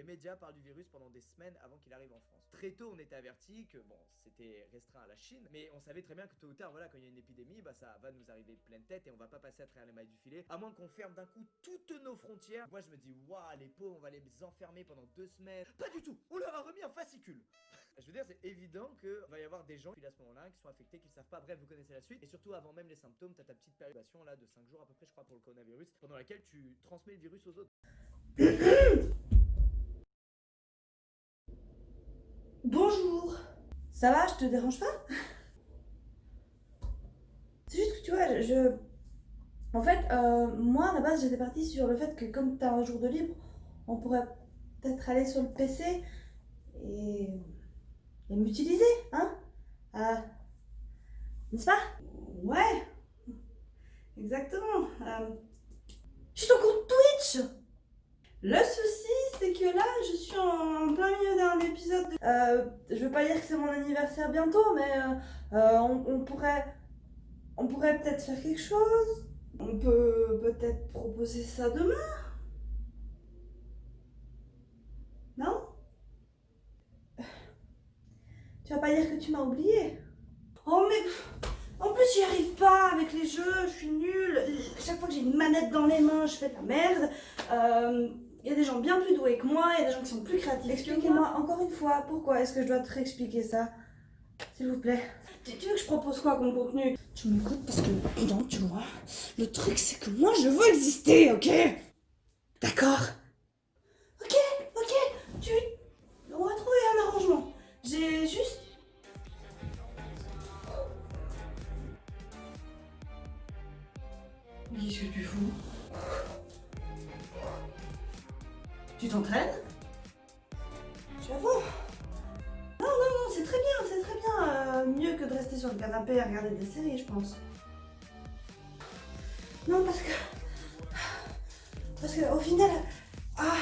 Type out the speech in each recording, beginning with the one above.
les médias parlent du virus pendant des semaines avant qu'il arrive en France. Très tôt, on était averti que bon, c'était restreint à la Chine, mais on savait très bien que tôt ou tard, voilà, quand il y a une épidémie, bah ça va nous arriver pleine tête et on va pas passer à travers les mailles du filet, à moins qu'on ferme d'un coup toutes nos frontières. Moi, je me dis, waouh, les pauvres, on va les enfermer pendant deux semaines. Pas du tout, on leur a remis un fascicule. Je veux dire, c'est évident qu'il va y avoir des gens qui, à ce moment-là, qui sont affectés, qui ne savent pas. Bref, vous connaissez la suite. Et surtout, avant même les symptômes, tu as ta petite période là de 5 jours à peu près, je crois, pour le coronavirus, pendant laquelle tu transmets le virus aux autres. Ça va, je te dérange pas? C'est juste que tu vois, je... En fait, euh, moi à la base j'étais partie sur le fait que comme tu as un jour de libre, on pourrait peut-être aller sur le PC et, et m'utiliser, hein? Euh, N'est-ce pas? Ouais Exactement. Je suis ton compte Twitch? Le souci, c'est que là, je suis en plein milieu d'un épisode. De... Euh, je veux pas dire que c'est mon anniversaire bientôt, mais euh, euh, on, pourrait, peut-être faire quelque chose. On peut peut-être proposer ça demain. Non? Tu vas pas dire que tu m'as oublié Oh mais en plus j'y arrive pas avec les jeux, je suis nulle. Chaque fois que j'ai une manette dans les mains, je fais de la merde. Il y a des gens bien plus doués que moi, il y a des gens qui sont plus créatifs. Expliquez-moi encore une fois, pourquoi est-ce que je dois te réexpliquer ça S'il vous plaît? Tu, veux que je propose quoi comme contenu? Tu m'écoutes parce que, non, tu vois, le truc c'est que moi je veux exister, ok? D'accord? Séries, je pense. Non, parce que... Parce que au final... Ah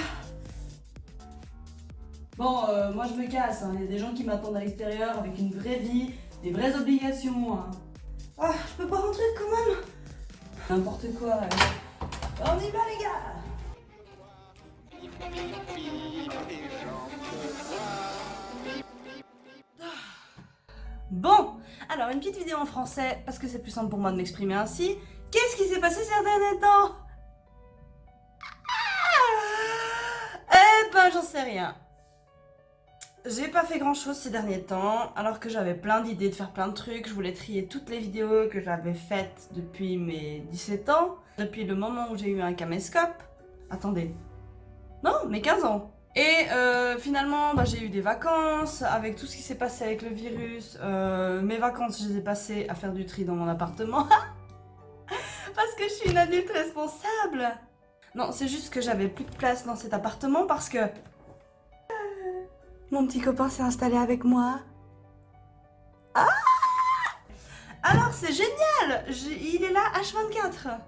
Bon, euh, moi je me casse, hein. il y a des gens qui m'attendent à l'extérieur avec une vraie vie, des vraies obligations. Hein. Ah, je peux pas rentrer quand même N'importe quoi. On y va les gars Bon, alors une petite vidéo en français, parce que c'est plus simple pour moi de m'exprimer ainsi. Qu'est-ce qui s'est passé ces derniers temps? Ah Eh ben, j'en sais rien. J'ai pas fait grand chose ces derniers temps, alors que j'avais plein d'idées de faire plein de trucs. Je voulais trier toutes les vidéos que j'avais faites depuis mes 17 ans, depuis le moment où j'ai eu un caméscope. Attendez, non, mais 15 ans. Et euh, finalement, bah, j'ai eu des vacances, avec tout ce qui s'est passé avec le virus. Euh, mes vacances, je les ai passées à faire du tri dans mon appartement. parce que je suis une adulte responsable. Non, c'est juste que j'avais plus de place dans cet appartement parce que... Mon petit copain s'est installé avec moi. Ah Alors, c'est génial Il est là H24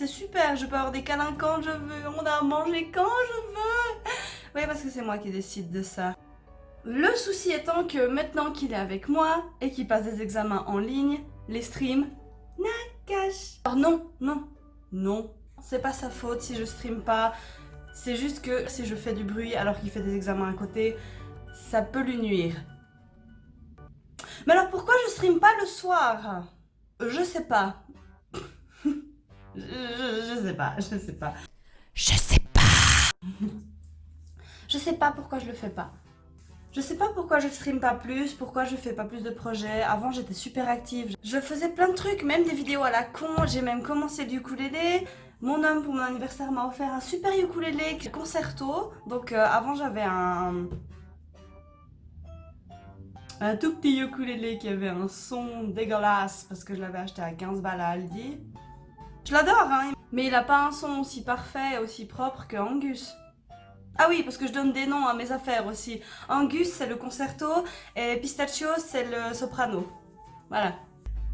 c'est super, je peux avoir des câlins quand je veux, on a à manger quand je veux. Oui, parce que c'est moi qui décide de ça. Le souci étant que maintenant qu'il est avec moi et qu'il passe des examens en ligne, les streams, nakash. Alors non, non, non, c'est pas sa faute si je stream pas. C'est juste que si je fais du bruit alors qu'il fait des examens à côté, ça peut lui nuire. Mais alors pourquoi je stream pas le soir? Je sais pas. Je, sais pas, je sais pas. Je sais pas Je sais pas pourquoi je le fais pas. Je sais pas pourquoi je stream pas plus, pourquoi je fais pas plus de projets. Avant j'étais super active. Je faisais plein de trucs, même des vidéos à la con. J'ai même commencé du ukulélé. Mon homme pour mon anniversaire m'a offert un super ukulélé concerto. Donc euh, avant j'avais un... Un tout petit ukulélé qui avait un son dégueulasse parce que je l'avais acheté à 15 balles à Aldi. Je l'adore, hein, mais il a pas un son aussi parfait, aussi propre que Angus. Ah oui, parce que je donne des noms à mes affaires aussi. Angus, c'est le concerto, et Pistachio, c'est le soprano. Voilà.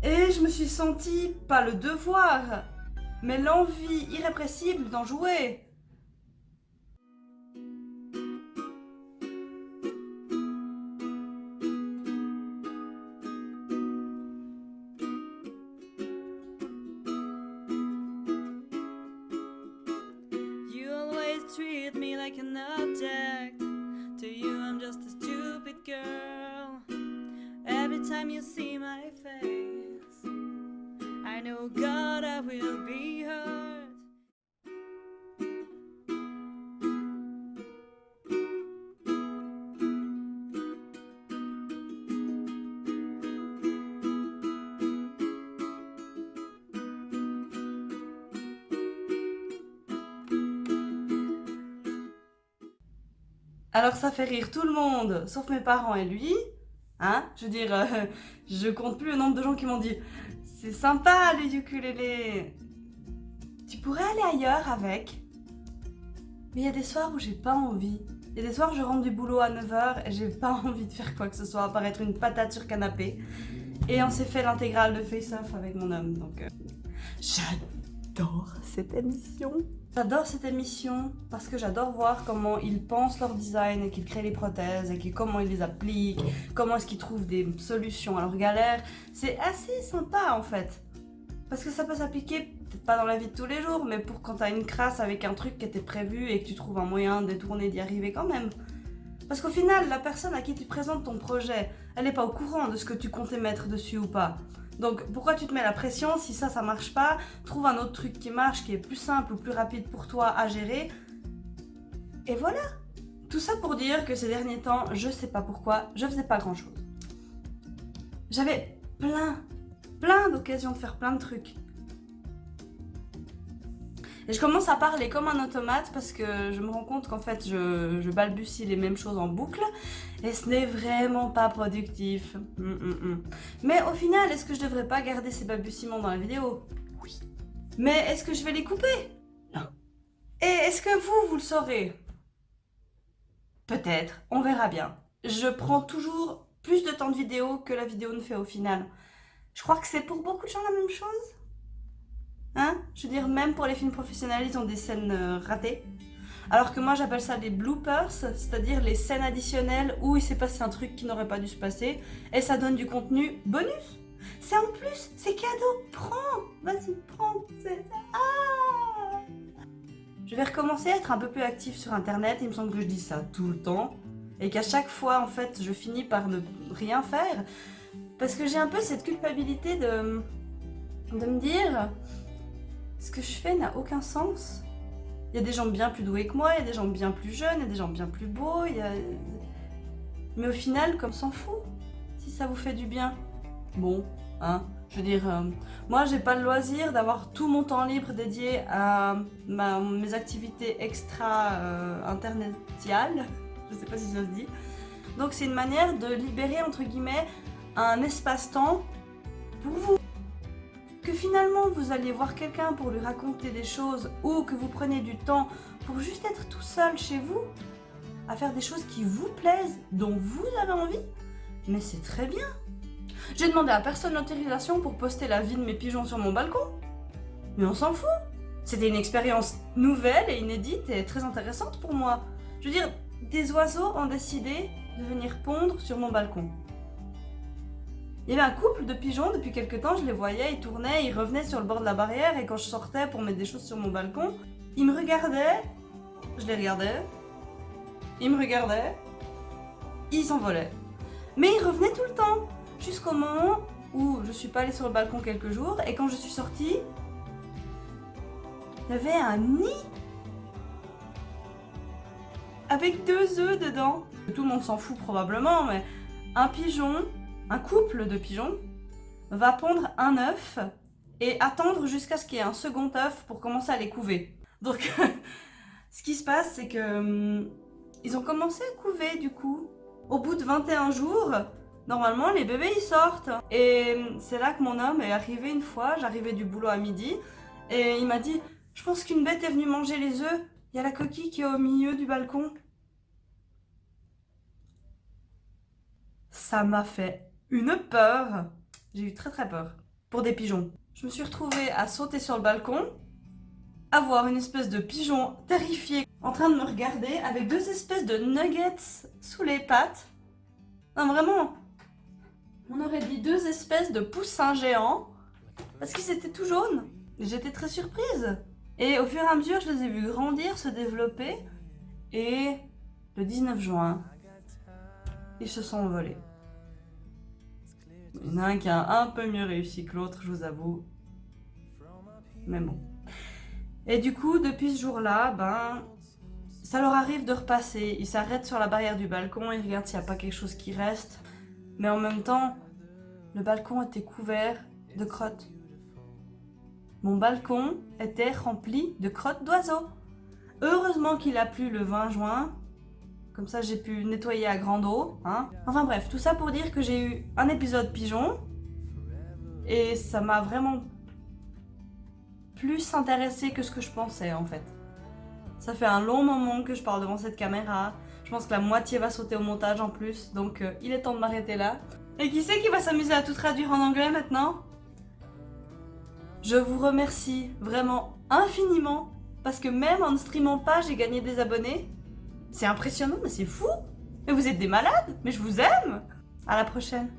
Et je me suis sentie, pas le devoir, mais l'envie irrépressible d'en jouer. treat me like an object. To you I'm just a stupid girl. Every time you see my face I know God I will be hurt Alors ça fait rire tout le monde, sauf mes parents et lui. Hein Je veux dire, euh, je compte plus le nombre de gens qui m'ont dit « C'est sympa le ukulélé Tu pourrais aller ailleurs avec ?» Mais il y a des soirs où j'ai pas envie. Il y a des soirs où je rentre du boulot à 9h et j'ai pas envie de faire quoi que ce soit, être une patate sur canapé. Et on s'est fait l'intégrale de Face Off avec mon homme, donc... Euh, j'adore cette émission J'adore cette émission parce que j'adore voir comment ils pensent leur design et qu'ils créent les prothèses et comment ils les appliquent, comment est-ce qu'ils trouvent des solutions à leurs galères. C'est assez sympa en fait. Parce que ça peut s'appliquer, peut-être pas dans la vie de tous les jours, mais pour quand t'as une crasse avec un truc qui était prévu et que tu trouves un moyen de détourner d'y arriver quand même. Parce qu'au final, la personne à qui tu présentes ton projet, elle n'est pas au courant de ce que tu comptais mettre dessus ou pas. Donc pourquoi tu te mets la pression si ça, ça marche pas Trouve un autre truc qui marche, qui est plus simple ou plus rapide pour toi à gérer. Et voilà Tout ça pour dire que ces derniers temps, je sais pas pourquoi, je faisais pas grand chose. J'avais plein, plein d'occasions de faire plein de trucs. Et je commence à parler comme un automate parce que je me rends compte qu'en fait je, balbutie les mêmes choses en boucle et ce n'est vraiment pas productif. Mm, mm, mm. Mais au final, est-ce que je devrais pas garder ces balbutiements dans la vidéo? Oui. Mais est-ce que je vais les couper? Non. Et est-ce que vous, vous le saurez? Peut-être, on verra bien. Je prends toujours plus de temps de vidéo que la vidéo ne fait au final. Je crois que c'est pour beaucoup de gens la même chose. Hein? Je veux dire, même pour les films professionnels, ils ont des scènes euh, ratées. Alors que moi, j'appelle ça des bloopers, c'est-à-dire les scènes additionnelles où il s'est passé un truc qui n'aurait pas dû se passer. Et ça donne du contenu bonus. C'est en plus, c'est cadeau. Prends Vas-y, prends ah Je vais recommencer à être un peu plus active sur Internet. Il me semble que je dis ça tout le temps. Et qu'à chaque fois, en fait, je finis par ne rien faire. Parce que j'ai un peu cette culpabilité de, de me dire ce que je fais n'a aucun sens. Il y a des gens bien plus doués que moi, il y a des gens bien plus jeunes, il y a des gens bien plus beaux. Mais au final, comme s'en fout, si ça vous fait du bien. Bon, hein, je veux dire, euh, moi j'ai pas le loisir d'avoir tout mon temps libre dédié à mes activités extra euh, je sais pas si ça se dit. Donc c'est une manière de libérer, entre guillemets, un espace-temps pour vous que finalement vous alliez voir quelqu'un pour lui raconter des choses ou que vous prenez du temps pour juste être tout seul chez vous, à faire des choses qui vous plaisent, dont vous avez envie, mais c'est très bien. J'ai demandé à personne l'autorisation pour poster la vie de mes pigeons sur mon balcon. Mais on s'en fout. C'était une expérience nouvelle et inédite et très intéressante pour moi. Je veux dire, des oiseaux ont décidé de venir pondre sur mon balcon. Il y avait un couple de pigeons, depuis quelques temps, je les voyais, ils tournaient, ils revenaient sur le bord de la barrière et quand je sortais pour mettre des choses sur mon balcon, ils me regardaient, je les regardais, ils me regardaient, ils s'envolaient. Mais ils revenaient tout le temps, jusqu'au moment où je suis pas allée sur le balcon quelques jours et quand je suis sortie, il y avait un nid avec deux œufs dedans. Tout le monde s'en fout probablement, mais un pigeon un couple de pigeons va pondre un œuf et attendre jusqu'à ce qu'il y ait un second œuf pour commencer à les couver. Donc, ce qui se passe, c'est que hum, ils ont commencé à couver du coup. Au bout de 21 jours, normalement, les bébés ils sortent. Et hum, c'est là que mon homme est arrivé une fois. J'arrivais du boulot à midi et il m'a dit « Je pense qu'une bête est venue manger les œufs. Il y a la coquille qui est au milieu du balcon. » Ça m'a fait une peur. J'ai eu très très peur. Pour des pigeons. Je me suis retrouvée à sauter sur le balcon, à voir une espèce de pigeon terrifié en train de me regarder avec deux espèces de nuggets sous les pattes. Non vraiment, on aurait dit deux espèces de poussins géants parce qu'ils étaient tout jaunes. J'étais très surprise. Et au fur et à mesure, je les ai vus grandir, se développer. Et le 19 juin, ils se sont envolés. Il y en a un qui a un peu mieux réussi que l'autre, je vous avoue. Mais bon. Et du coup, depuis ce jour-là, ben, ça leur arrive de repasser. Ils s'arrêtent sur la barrière du balcon, ils regardent s'il n'y a pas quelque chose qui reste. Mais en même temps, le balcon était couvert de crottes. Mon balcon était rempli de crottes d'oiseaux. Heureusement qu'il a plu le 20 juin. Comme ça, j'ai pu nettoyer à grande eau. Hein. Enfin bref, tout ça pour dire que j'ai eu un épisode pigeon. Et ça m'a vraiment plus intéressé que ce que je pensais en fait. Ça fait un long moment que je parle devant cette caméra. Je pense que la moitié va sauter au montage en plus. Donc euh, il est temps de m'arrêter là. Et qui c'est qui va s'amuser à tout traduire en anglais maintenant? Je vous remercie vraiment infiniment. Parce que même en ne streamant pas, j'ai gagné des abonnés. C'est impressionnant, mais c'est fou. Mais vous êtes des malades Mais je vous aime. À la prochaine